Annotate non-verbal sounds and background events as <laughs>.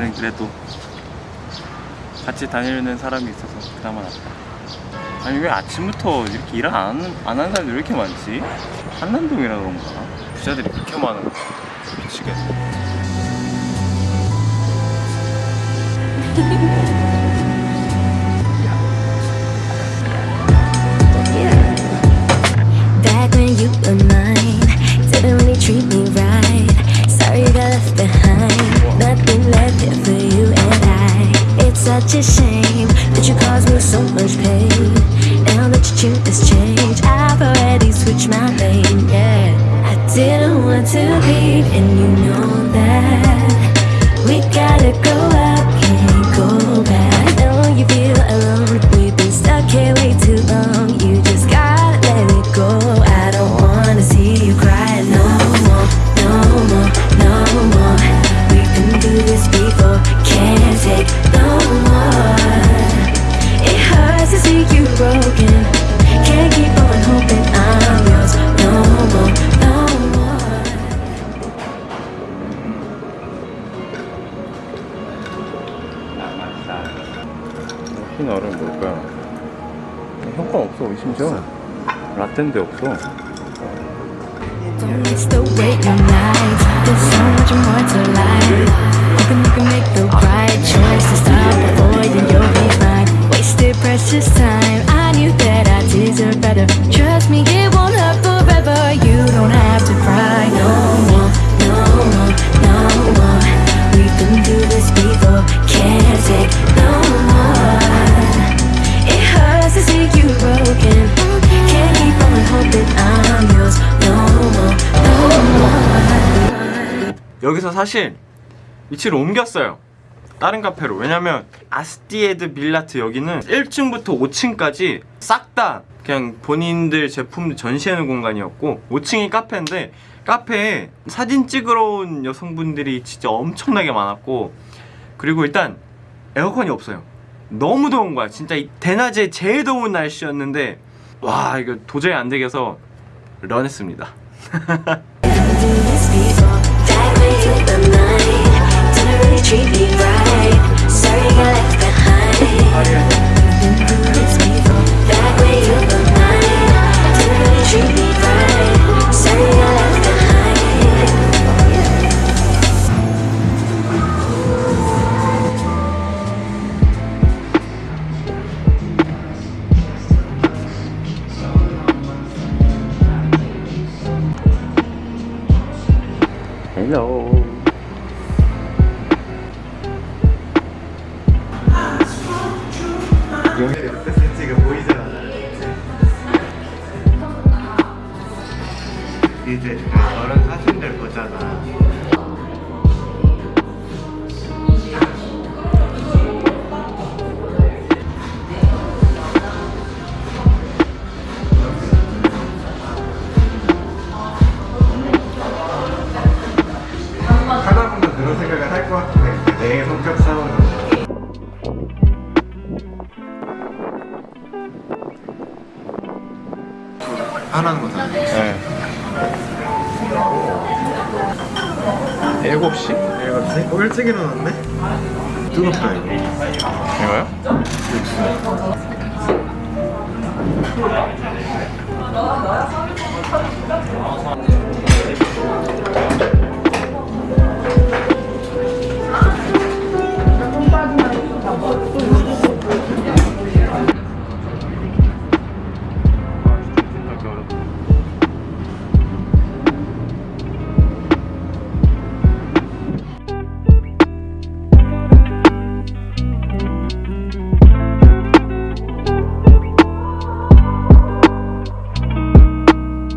그래도 같이 다니는 사람이 있어서 그나마 낫다 아니 왜 아침부터 이렇게 일을 안, 하는- 안 하는 사람들이 왜 이렇게 많지? 한남동이라 그런가? 부자들이 그렇게 많은 거야 미치겠네 <laughs> you 흰 얼음 뭘까요? 형건 없어 심지어. 라떼인데 없어. Don't 여기서 사실 위치를 옮겼어요. 다른 카페로. 왜냐면 아스티에드 빌라트 여기는 1층부터 5층까지 싹 다 그냥 본인들 제품들 전시하는 공간이었고 5층이 카페인데 카페에 사진 찍으러 온 여성분들이 진짜 엄청나게 많았고 그리고 일단 에어컨이 없어요. 너무 더운 거야. 진짜 이 대낮에 제일 더운 날씨였는데 와 이거 도저히 안 되겠어 런했습니다 <laughs> treat me right. Sorry got left behind. 지금 보이잖아. 이제 저런 사진들 보잖아. 하나는 거다. 네 7시? 일곱 시? 어, 일찍 일어났네? 뜨겁다 이거. 이거요? 육수.